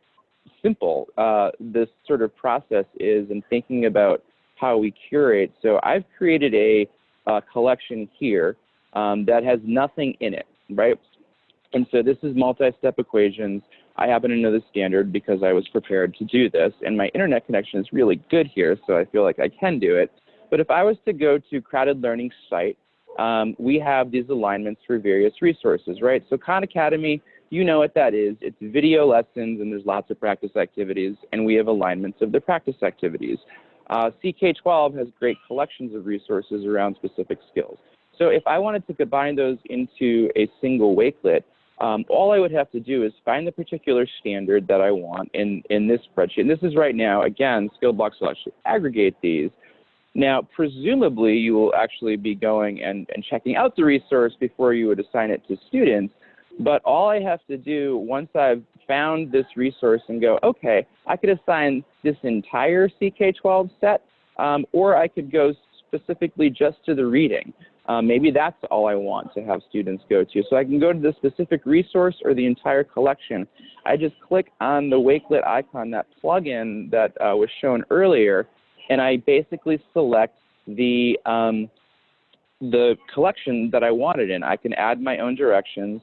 simple uh, this sort of process is in thinking about how we curate. So I've created a, a collection here um, that has nothing in it, right? And so this is multi-step equations. I happen to know the standard because I was prepared to do this, and my internet connection is really good here, so I feel like I can do it. But if I was to go to Crowd-Ed Learning site, um, we have these alignments for various resources, right? So Khan Academy you know what that is. It's video lessons and there's lots of practice activities and we have alignments of the practice activities. Uh, CK12 has great collections of resources around specific skills. So if I wanted to combine those into a single Wakelet, um, all I would have to do is find the particular standard that I want in, in this spreadsheet. And this is right now, again, Skillbox will actually aggregate these. Now, presumably, you will actually be going and, and checking out the resource before you would assign it to students. But all I have to do once I've found this resource and go, okay, I could assign this entire CK12 set, um, or I could go specifically just to the reading. Um, maybe that's all I want to have students go to. So I can go to the specific resource or the entire collection. I just click on the Wakelet icon, that plugin that uh, was shown earlier, and I basically select the, um, the collection that I wanted in. I can add my own directions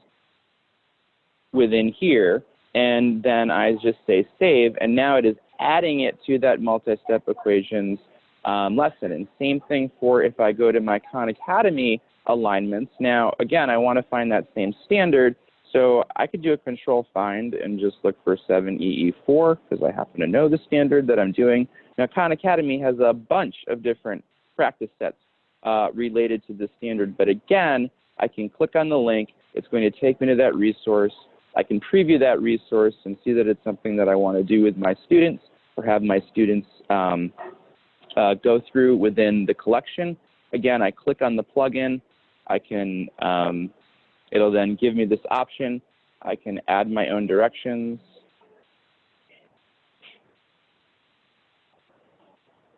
within here, and then I just say save, and now it is adding it to that multi-step equations um, lesson. And same thing for if I go to my Khan Academy alignments. Now, again, I want to find that same standard, so I could do a control find and just look for 7EE4 because I happen to know the standard that I'm doing. Now, Khan Academy has a bunch of different practice sets uh, related to the standard, but again, I can click on the link. It's going to take me to that resource. I can preview that resource and see that it's something that I want to do with my students or have my students um, uh, go through within the collection. Again, I click on the plugin. I can, um, it'll then give me this option. I can add my own directions.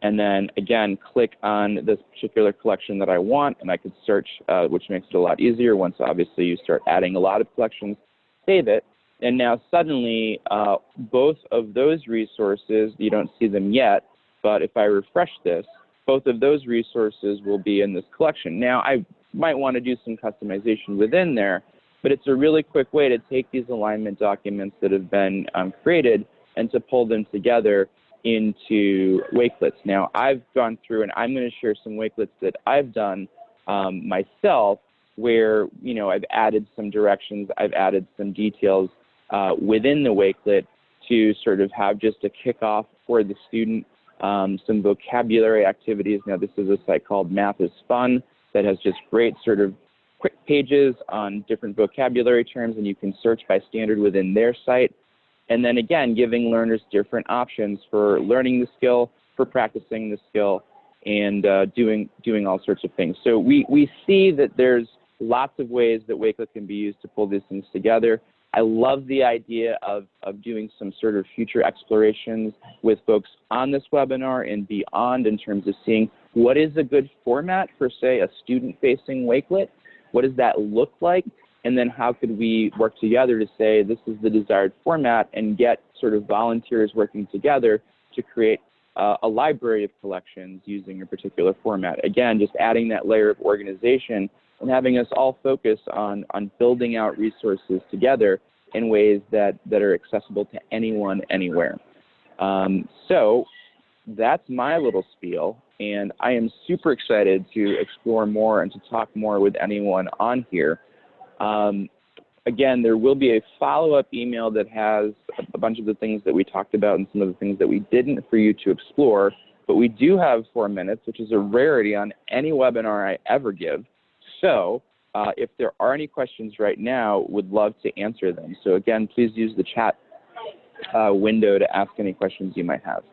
And then again, click on this particular collection that I want, and I could search, uh, which makes it a lot easier once obviously you start adding a lot of collections save it. And now suddenly, uh, both of those resources, you don't see them yet, but if I refresh this, both of those resources will be in this collection. Now, I might want to do some customization within there, but it's a really quick way to take these alignment documents that have been um, created and to pull them together into Wakelets. Now, I've gone through and I'm going to share some Wakelets that I've done um, myself where you know I've added some directions, I've added some details uh, within the Wakelet to sort of have just a kickoff for the student, um, some vocabulary activities. Now this is a site called Math is Fun that has just great sort of quick pages on different vocabulary terms and you can search by standard within their site. And then again, giving learners different options for learning the skill, for practicing the skill, and uh, doing doing all sorts of things. So we, we see that there's lots of ways that Wakelet can be used to pull these things together. I love the idea of, of doing some sort of future explorations with folks on this webinar and beyond in terms of seeing what is a good format for, say, a student-facing Wakelet? What does that look like? And then how could we work together to say this is the desired format and get sort of volunteers working together to create uh, a library of collections using a particular format. Again, just adding that layer of organization and having us all focus on, on building out resources together in ways that, that are accessible to anyone, anywhere. Um, so that's my little spiel, and I am super excited to explore more and to talk more with anyone on here. Um, again, there will be a follow-up email that has a bunch of the things that we talked about and some of the things that we didn't for you to explore. But we do have four minutes, which is a rarity on any webinar I ever give. So uh, if there are any questions right now, would love to answer them. So again, please use the chat uh, window to ask any questions you might have.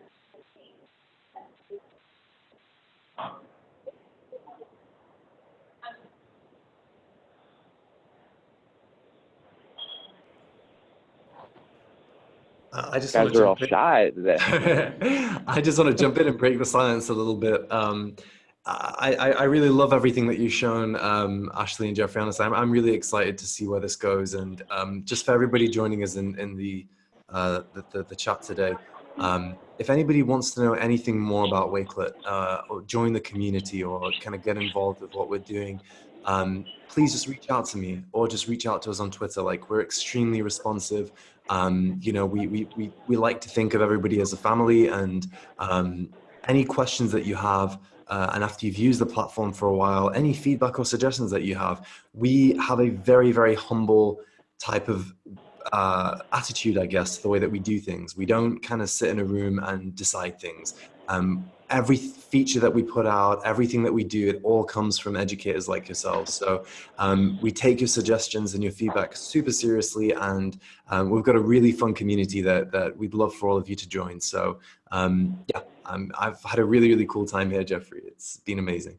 Uh, I just guys want to are all jump in. (laughs) I just want to jump in and break the silence a little bit. Um, I, I, really love everything that you've shown, um, Ashley and Jeffrey. Honestly, I'm, I'm really excited to see where this goes. And um, just for everybody joining us in, in the, uh, the, the, the chat today, um, if anybody wants to know anything more about Wakelet uh, or join the community or kind of get involved with what we're doing, um, please just reach out to me or just reach out to us on Twitter. Like we're extremely responsive. Um, you know, we, we, we, we like to think of everybody as a family and um, any questions that you have, uh, and after you've used the platform for a while, any feedback or suggestions that you have, we have a very, very humble type of uh, attitude, I guess, the way that we do things. We don't kind of sit in a room and decide things. Um, every feature that we put out, everything that we do, it all comes from educators like yourselves. So um, we take your suggestions and your feedback super seriously, and um, we've got a really fun community that, that we'd love for all of you to join. So um, yeah, I've had a really, really cool time here, Jeffrey. It's been amazing.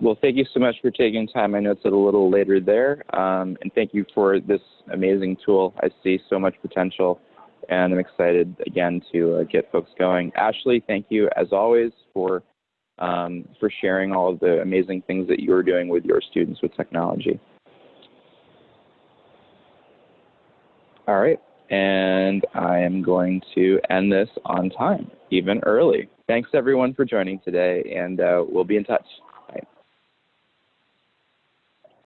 Well, thank you so much for taking time. I know it's a little later there. Um, and thank you for this amazing tool. I see so much potential and I'm excited again to uh, get folks going. Ashley, thank you as always for um, for sharing all of the amazing things that you're doing with your students with technology. All right, and I am going to end this on time, even early. Thanks everyone for joining today, and uh, we'll be in touch.